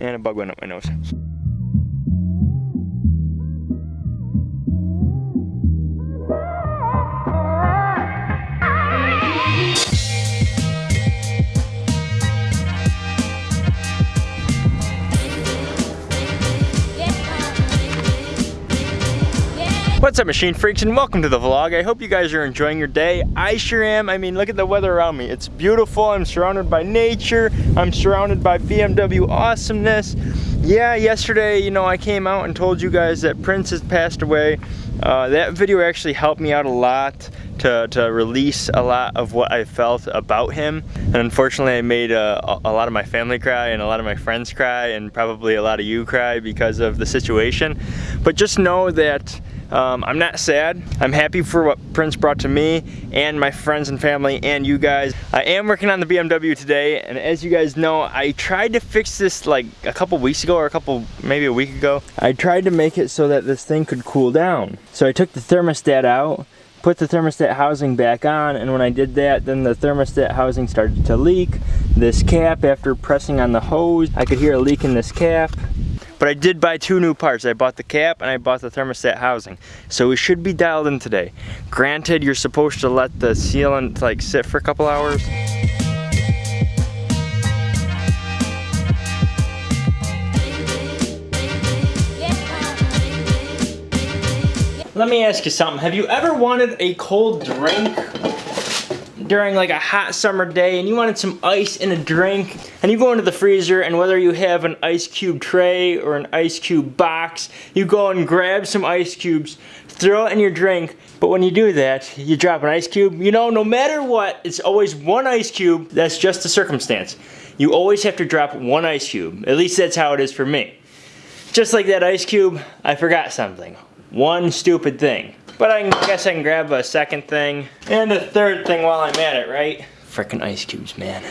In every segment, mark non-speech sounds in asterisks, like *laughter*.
And a bug went up my nose. What's up machine freaks and welcome to the vlog. I hope you guys are enjoying your day. I sure am. I mean, look at the weather around me. It's beautiful. I'm surrounded by nature. I'm surrounded by BMW awesomeness. Yeah, yesterday, you know, I came out and told you guys that Prince has passed away. Uh, that video actually helped me out a lot to, to release a lot of what I felt about him. And unfortunately, I made a, a lot of my family cry and a lot of my friends cry and probably a lot of you cry because of the situation. But just know that um, I'm not sad. I'm happy for what Prince brought to me and my friends and family and you guys. I am working on the BMW today and as you guys know, I tried to fix this like a couple weeks ago or a couple, maybe a week ago. I tried to make it so that this thing could cool down. So I took the thermostat out put the thermostat housing back on and when I did that then the thermostat housing started to leak this cap after pressing on the hose I could hear a leak in this cap but I did buy two new parts. I bought the cap and I bought the thermostat housing. So we should be dialed in today. Granted, you're supposed to let the sealant like sit for a couple hours. Let me ask you something. Have you ever wanted a cold drink during like a hot summer day and you wanted some ice in a drink and you go into the freezer and whether you have an ice cube tray or an ice cube box, you go and grab some ice cubes, throw it in your drink, but when you do that, you drop an ice cube, you know, no matter what, it's always one ice cube, that's just the circumstance. You always have to drop one ice cube. At least that's how it is for me. Just like that ice cube, I forgot something. One stupid thing. But I guess I can grab a second thing and a third thing while I'm at it, right? Freaking ice cubes, man.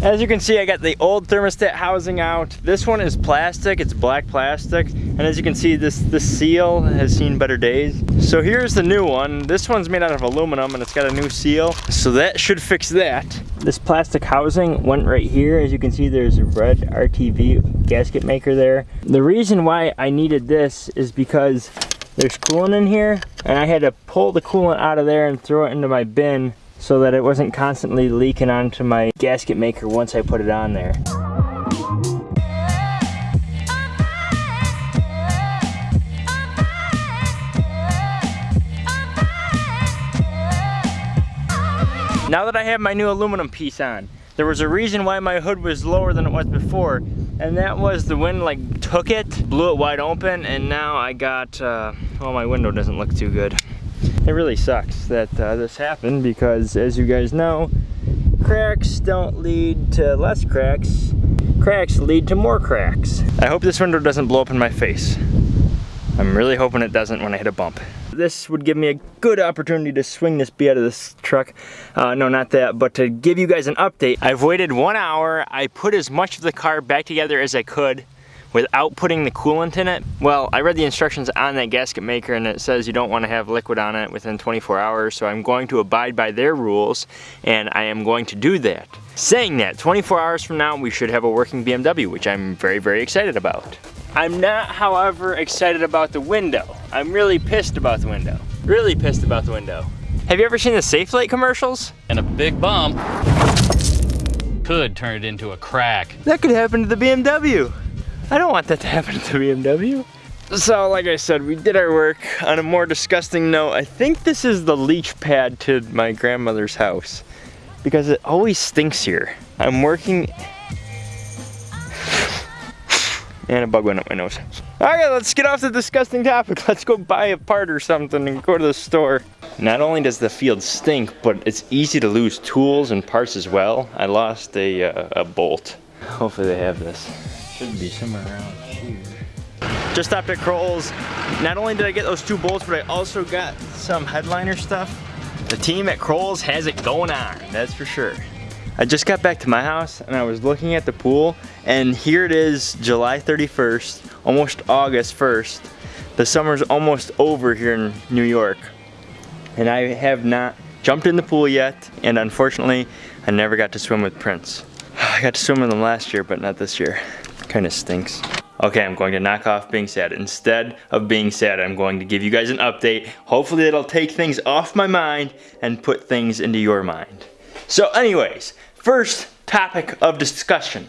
As you can see, I got the old thermostat housing out. This one is plastic, it's black plastic. And as you can see, this, this seal has seen better days. So here's the new one. This one's made out of aluminum and it's got a new seal. So that should fix that. This plastic housing went right here. As you can see, there's a red RTV gasket maker there. The reason why I needed this is because there's coolant in here and I had to pull the coolant out of there and throw it into my bin so that it wasn't constantly leaking onto my gasket maker once I put it on there. Now that I have my new aluminum piece on, there was a reason why my hood was lower than it was before, and that was the wind like took it, blew it wide open, and now I got, uh, well my window doesn't look too good it really sucks that uh, this happened because as you guys know, cracks don't lead to less cracks, cracks lead to more cracks. I hope this window doesn't blow up in my face. I'm really hoping it doesn't when I hit a bump. This would give me a good opportunity to swing this bee out of this truck. Uh, no, not that, but to give you guys an update. I've waited one hour. I put as much of the car back together as I could without putting the coolant in it? Well, I read the instructions on that gasket maker and it says you don't want to have liquid on it within 24 hours, so I'm going to abide by their rules and I am going to do that. Saying that, 24 hours from now we should have a working BMW, which I'm very, very excited about. I'm not, however, excited about the window. I'm really pissed about the window. Really pissed about the window. Have you ever seen the Safelite commercials? And a big bump could turn it into a crack. That could happen to the BMW. I don't want that to happen to the BMW. So like I said, we did our work. On a more disgusting note, I think this is the leach pad to my grandmother's house because it always stinks here. I'm working *sighs* and a bug went up my nose. All right, let's get off the disgusting topic. *laughs* Let's go buy a part or something and go to the store. Not only does the field stink, but it's easy to lose tools and parts as well. I lost a, uh, a bolt. Hopefully they have this. Should be somewhere around here. Just stopped at Kroll's. Not only did I get those two bolts, but I also got some headliner stuff. The team at Kroll's has it going on, that's for sure. I just got back to my house and I was looking at the pool and here it is July 31st, almost August 1st. The summer's almost over here in New York and I have not jumped in the pool yet and unfortunately I never got to swim with Prince. I got to swim with them last year but not this year. Kinda stinks. Okay, I'm going to knock off being sad. Instead of being sad, I'm going to give you guys an update. Hopefully it'll take things off my mind and put things into your mind. So anyways, first topic of discussion.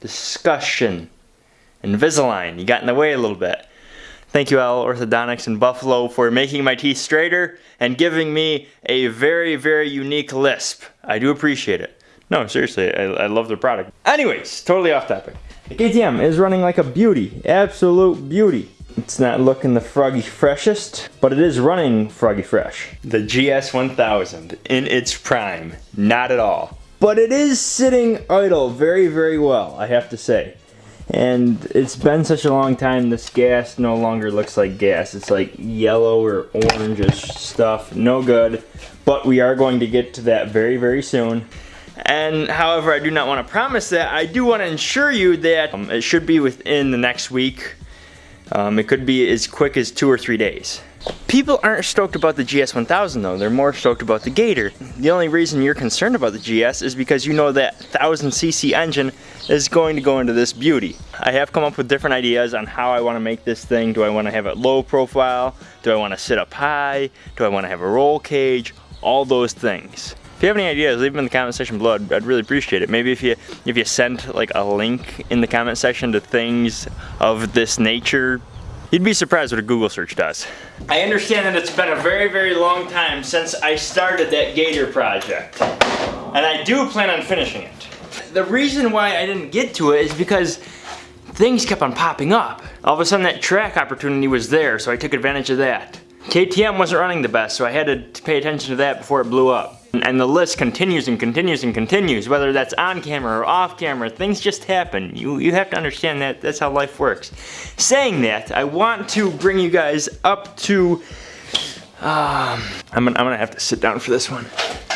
Discussion. Invisalign, you got in the way a little bit. Thank you Al Orthodontics in Buffalo for making my teeth straighter and giving me a very, very unique lisp. I do appreciate it. No, seriously, I, I love their product. Anyways, totally off topic. The KTM is running like a beauty, absolute beauty. It's not looking the froggy freshest, but it is running froggy fresh. The GS1000 in its prime, not at all. But it is sitting idle very, very well, I have to say. And it's been such a long time, this gas no longer looks like gas. It's like yellow or orangish stuff, no good. But we are going to get to that very, very soon. And however, I do not want to promise that. I do want to ensure you that um, it should be within the next week. Um, it could be as quick as two or three days. People aren't stoked about the GS1000 though, they're more stoked about the Gator. The only reason you're concerned about the GS is because you know that 1000cc engine is going to go into this beauty. I have come up with different ideas on how I want to make this thing. Do I want to have it low profile? Do I want to sit up high? Do I want to have a roll cage? All those things. If you have any ideas, leave them in the comment section below. I'd, I'd, really appreciate it. Maybe if you if you send like a link in the comment section to things of this nature, you'd be surprised what a Google search does. I understand that it's been a very, very long time since I started that Gator project. And I do plan on finishing it. The reason why I didn't get to it is because things kept on popping up. All of a sudden that track opportunity was there, so I took advantage of that. KTM wasn't running the best, so I had to pay attention to that before it blew up. And the list continues and continues and continues, whether that's on camera or off camera, things just happen. You, you have to understand that that's how life works. Saying that, I want to bring you guys up to, um, I'm, gonna, I'm gonna have to sit down for this one.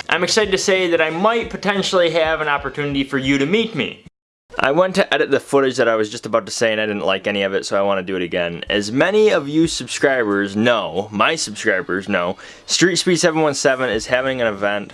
I'm excited to say that I might potentially have an opportunity for you to meet me. I went to edit the footage that I was just about to say and I didn't like any of it so I want to do it again. As many of you subscribers know, my subscribers know, Street Speed 717 is having an event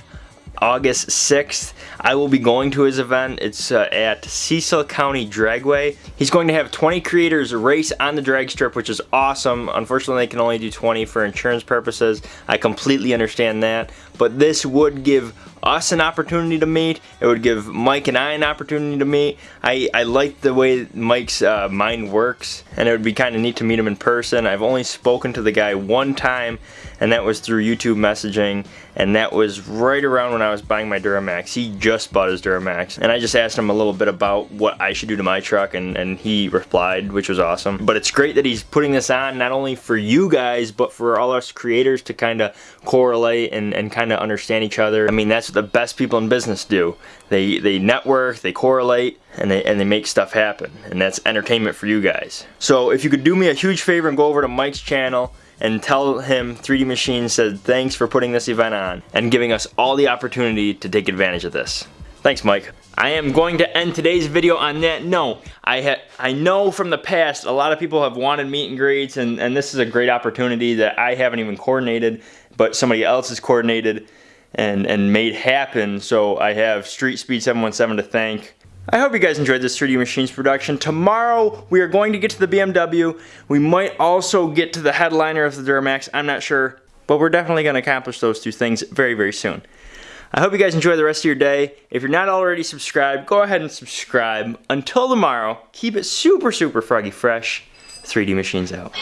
August 6th. I will be going to his event. It's uh, at Cecil County Dragway. He's going to have 20 creators race on the drag strip, which is awesome. Unfortunately, they can only do 20 for insurance purposes. I completely understand that. But this would give us an opportunity to meet. It would give Mike and I an opportunity to meet. I, I like the way Mike's uh, mind works and it would be kind of neat to meet him in person. I've only spoken to the guy one time and that was through YouTube messaging and that was right around when I was buying my Duramax. He just bought his Duramax and I just asked him a little bit about what I should do to my truck and, and he replied, which was awesome. But it's great that he's putting this on not only for you guys, but for all us creators to kind of correlate and, and kind of understand each other. I mean, that's the best people in business do. They, they network, they correlate, and they, and they make stuff happen. And that's entertainment for you guys. So if you could do me a huge favor and go over to Mike's channel, and tell him 3D Machine said thanks for putting this event on and giving us all the opportunity to take advantage of this. Thanks, Mike. I am going to end today's video on that note. I I know from the past a lot of people have wanted meet and greets and, and this is a great opportunity that I haven't even coordinated but somebody else has coordinated and, and made happen so I have Street Speed 717 to thank I hope you guys enjoyed this 3D Machines production. Tomorrow, we are going to get to the BMW. We might also get to the headliner of the Duramax. I'm not sure, but we're definitely going to accomplish those two things very, very soon. I hope you guys enjoy the rest of your day. If you're not already subscribed, go ahead and subscribe. Until tomorrow, keep it super, super froggy fresh. 3D Machines out.